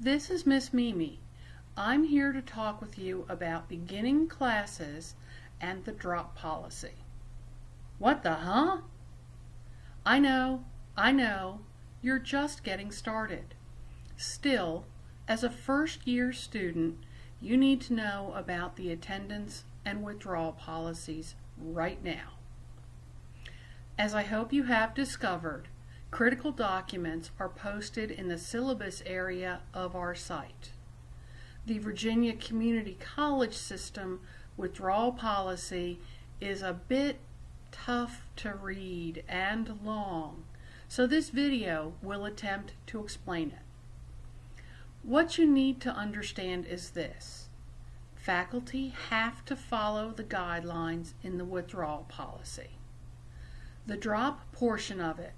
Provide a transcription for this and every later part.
This is Miss Mimi. I'm here to talk with you about beginning classes and the drop policy. What the huh? I know, I know, you're just getting started. Still, as a first year student, you need to know about the attendance and withdrawal policies right now. As I hope you have discovered, critical documents are posted in the syllabus area of our site. The Virginia Community College System withdrawal policy is a bit tough to read and long, so this video will attempt to explain it. What you need to understand is this. Faculty have to follow the guidelines in the withdrawal policy. The drop portion of it,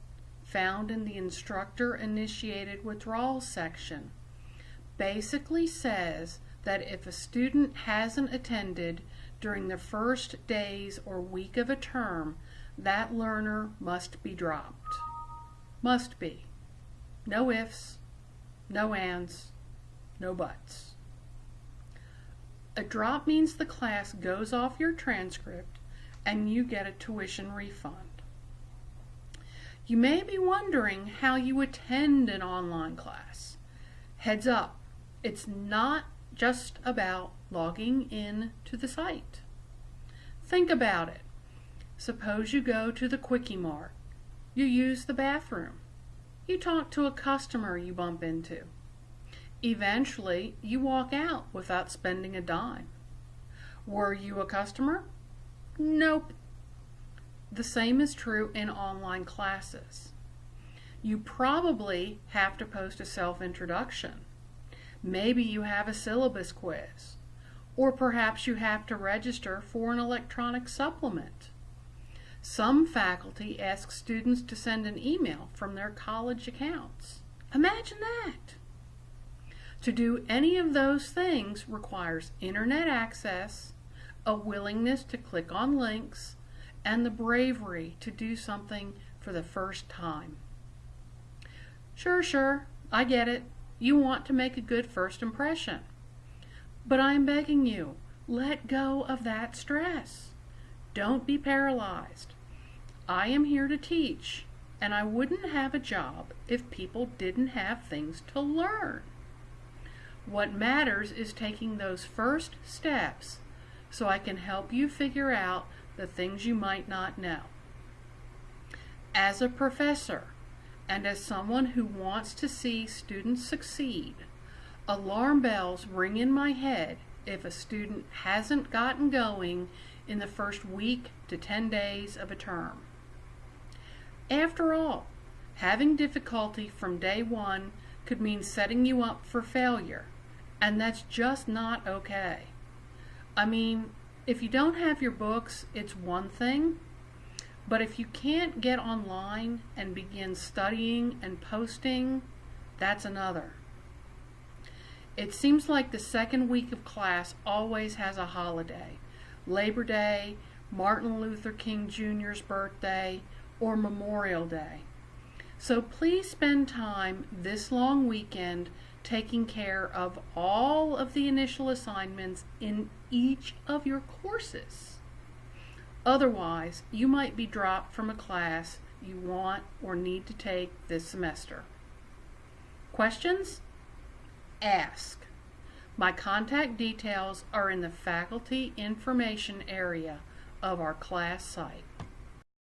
found in the instructor initiated withdrawal section, basically says that if a student hasn't attended during the first days or week of a term, that learner must be dropped. Must be. No ifs, no ands, no buts. A drop means the class goes off your transcript and you get a tuition refund. You may be wondering how you attend an online class. Heads up, it's not just about logging in to the site. Think about it. Suppose you go to the Quickie Mart. You use the bathroom. You talk to a customer you bump into. Eventually, you walk out without spending a dime. Were you a customer? Nope. The same is true in online classes. You probably have to post a self-introduction. Maybe you have a syllabus quiz. Or perhaps you have to register for an electronic supplement. Some faculty ask students to send an email from their college accounts. Imagine that! To do any of those things requires internet access, a willingness to click on links, and the bravery to do something for the first time. Sure, sure, I get it. You want to make a good first impression. But I am begging you, let go of that stress. Don't be paralyzed. I am here to teach, and I wouldn't have a job if people didn't have things to learn. What matters is taking those first steps so I can help you figure out the things you might not know. As a professor, and as someone who wants to see students succeed, alarm bells ring in my head if a student hasn't gotten going in the first week to 10 days of a term. After all, having difficulty from day one could mean setting you up for failure, and that's just not okay. I mean, if you don't have your books, it's one thing. But if you can't get online and begin studying and posting, that's another. It seems like the second week of class always has a holiday. Labor Day, Martin Luther King Jr.'s birthday, or Memorial Day. So please spend time this long weekend taking care of all of the initial assignments in each of your courses. Otherwise, you might be dropped from a class you want or need to take this semester. Questions? Ask. My contact details are in the faculty information area of our class site.